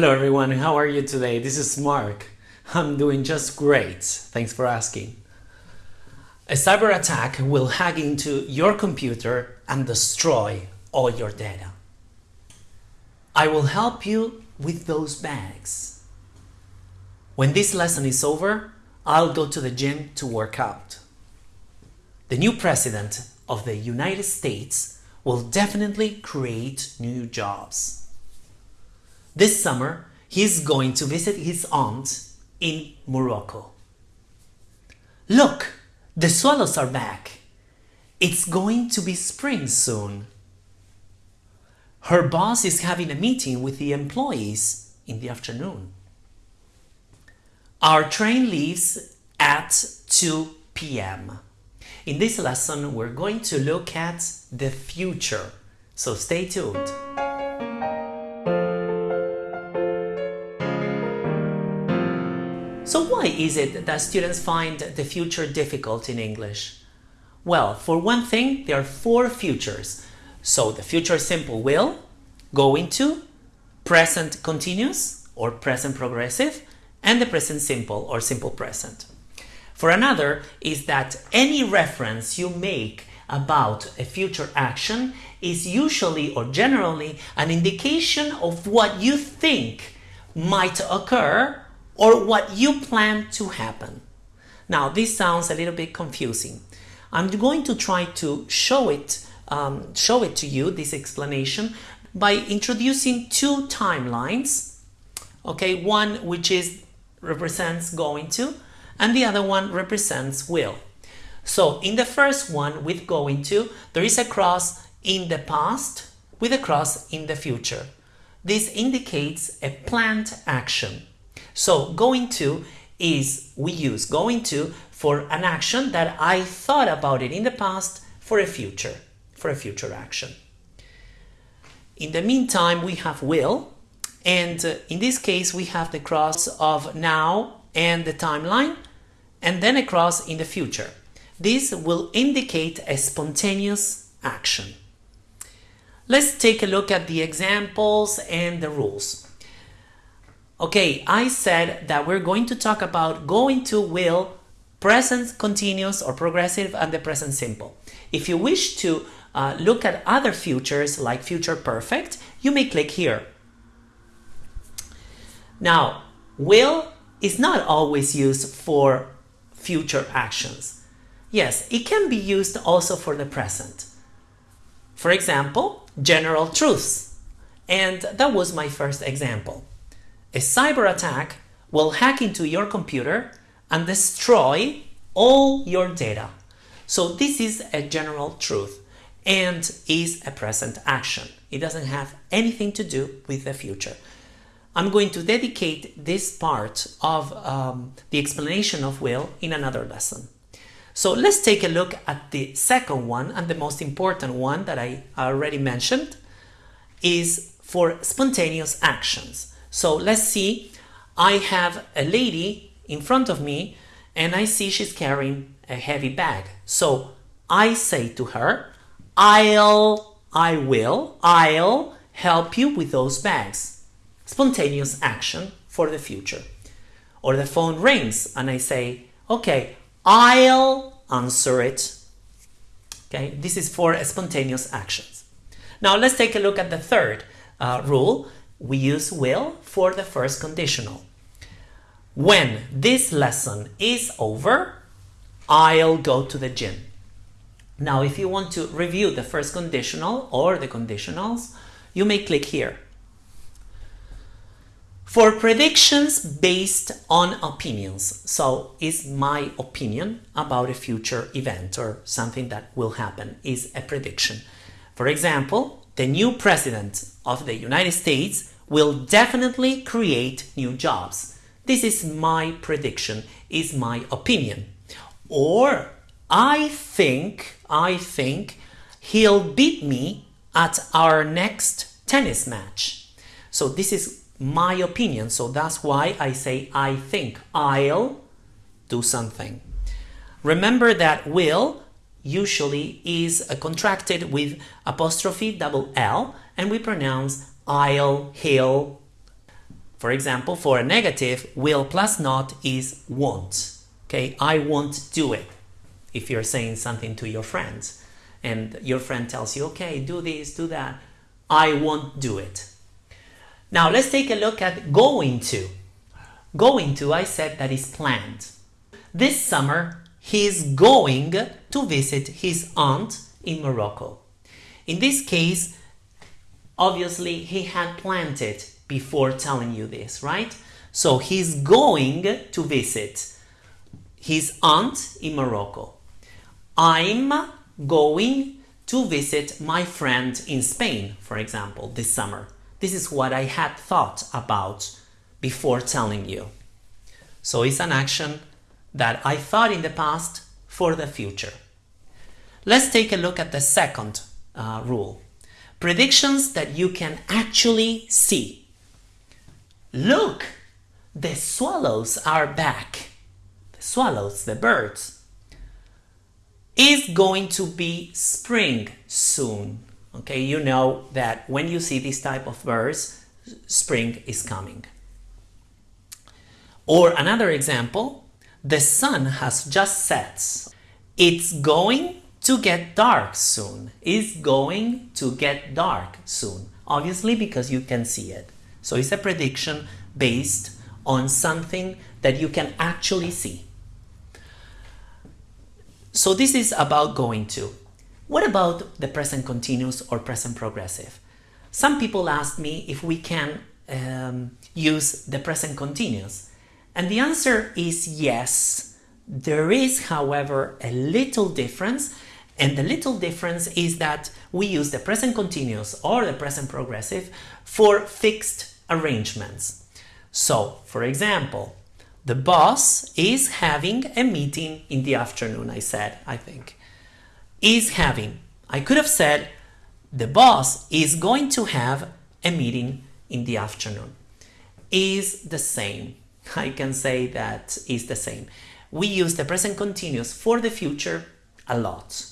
Hello everyone, how are you today? This is Mark. I'm doing just great. Thanks for asking. A cyber attack will hack into your computer and destroy all your data. I will help you with those bags. When this lesson is over, I'll go to the gym to work out. The new president of the United States will definitely create new jobs. This summer, he's going to visit his aunt in Morocco. Look, the swallows are back. It's going to be spring soon. Her boss is having a meeting with the employees in the afternoon. Our train leaves at 2 p.m. In this lesson, we're going to look at the future, so stay tuned. Why is it that students find the future difficult in English? Well, for one thing, there are four futures. So the future simple will, going to, present continuous or present progressive, and the present simple or simple present. For another is that any reference you make about a future action is usually or generally an indication of what you think might occur or what you plan to happen. Now, this sounds a little bit confusing. I'm going to try to show it, um, show it to you, this explanation, by introducing two timelines. Okay, one which is represents going to, and the other one represents will. So in the first one with going to, there is a cross in the past with a cross in the future. This indicates a planned action. So going to is we use going to for an action that I thought about it in the past for a future, for a future action. In the meantime, we have will, and uh, in this case, we have the cross of now and the timeline, and then a cross in the future. This will indicate a spontaneous action. Let's take a look at the examples and the rules. Okay, I said that we're going to talk about going to will, present continuous or progressive, and the present simple. If you wish to uh, look at other futures like future perfect, you may click here. Now, will is not always used for future actions. Yes, it can be used also for the present. For example, general truths. And that was my first example. A cyber attack will hack into your computer and destroy all your data. So this is a general truth and is a present action. It doesn't have anything to do with the future. I'm going to dedicate this part of um, the explanation of will in another lesson. So let's take a look at the second one and the most important one that I already mentioned is for spontaneous actions. So let's see, I have a lady in front of me and I see she's carrying a heavy bag. So I say to her, I'll, I will, I'll help you with those bags. Spontaneous action for the future. Or the phone rings and I say, okay, I'll answer it. Okay, this is for spontaneous actions. Now let's take a look at the third uh, rule we use will for the first conditional. When this lesson is over, I'll go to the gym. Now, if you want to review the first conditional or the conditionals, you may click here. For predictions based on opinions, so is my opinion about a future event or something that will happen is a prediction. For example, the new president of the United States will definitely create new jobs. This is my prediction, is my opinion. Or I think, I think he'll beat me at our next tennis match. So this is my opinion. So that's why I say I think I'll do something. Remember that will usually is uh, contracted with apostrophe double L and we pronounce I'll, he'll. For example, for a negative, will plus not is won't. Okay, I won't do it. If you're saying something to your friends and your friend tells you, okay, do this, do that, I won't do it. Now let's take a look at going to. Going to, I said that is planned. This summer, he's going to visit his aunt in Morocco. In this case, obviously he had planned it before telling you this, right? So he's going to visit his aunt in Morocco. I'm going to visit my friend in Spain, for example, this summer. This is what I had thought about before telling you. So it's an action that I thought in the past for the future. Let's take a look at the second uh, rule. Predictions that you can actually see. Look, the swallows are back. The swallows, the birds. Is going to be spring soon. Okay, you know that when you see this type of birds, spring is coming. Or another example, the sun has just set. It's going to get dark soon. It's going to get dark soon. Obviously because you can see it. So it's a prediction based on something that you can actually see. So this is about going to. What about the present continuous or present progressive? Some people ask me if we can um, use the present continuous. And the answer is yes. There is, however, a little difference. And the little difference is that we use the present continuous or the present progressive for fixed arrangements. So, for example, the boss is having a meeting in the afternoon, I said, I think. Is having. I could have said the boss is going to have a meeting in the afternoon. Is the same. I can say that is the same. We use the present continuous for the future a lot.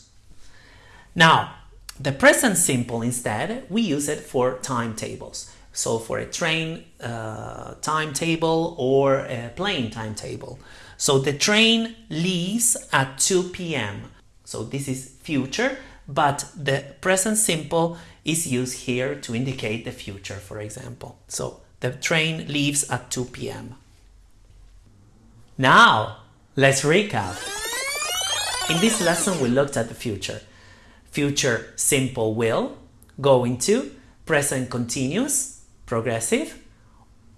Now, the present simple instead, we use it for timetables. So for a train uh, timetable or a plane timetable. So the train leaves at 2 p.m. So this is future, but the present simple is used here to indicate the future, for example. So the train leaves at 2 p.m. Now, let's recap. In this lesson, we looked at the future. Future simple will, going to, present continuous, progressive,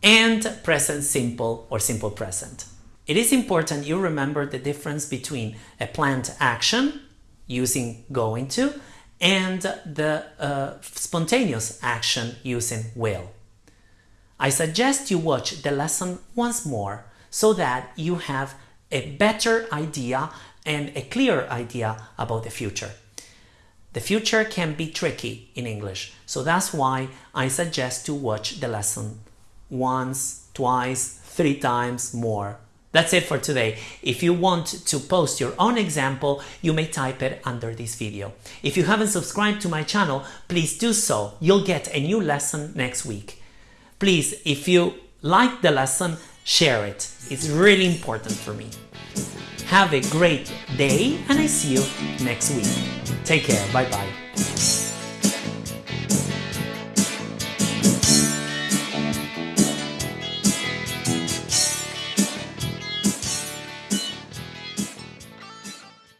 and present simple or simple present. It is important you remember the difference between a planned action using going to and the uh, spontaneous action using will. I suggest you watch the lesson once more so that you have a better idea and a clear idea about the future. The future can be tricky in English, so that's why I suggest to watch the lesson once, twice, three times more. That's it for today. If you want to post your own example, you may type it under this video. If you haven't subscribed to my channel, please do so. You'll get a new lesson next week. Please, if you like the lesson, share it. It's really important for me. Have a great day and I see you next week. Take care. Bye bye.